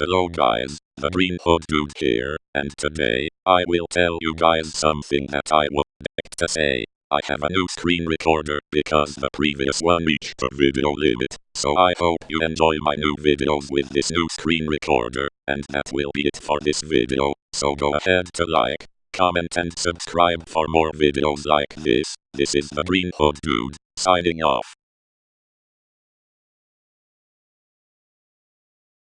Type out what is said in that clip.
Hello guys, the Green Hood Dude here, and today, I will tell you guys something that I would like to say. I have a new screen recorder because the previous one reached the video limit, so I hope you enjoy my new videos with this new screen recorder, and that will be it for this video, so go ahead to like, comment and subscribe for more videos like this. This is the Green Hood Dude, signing off.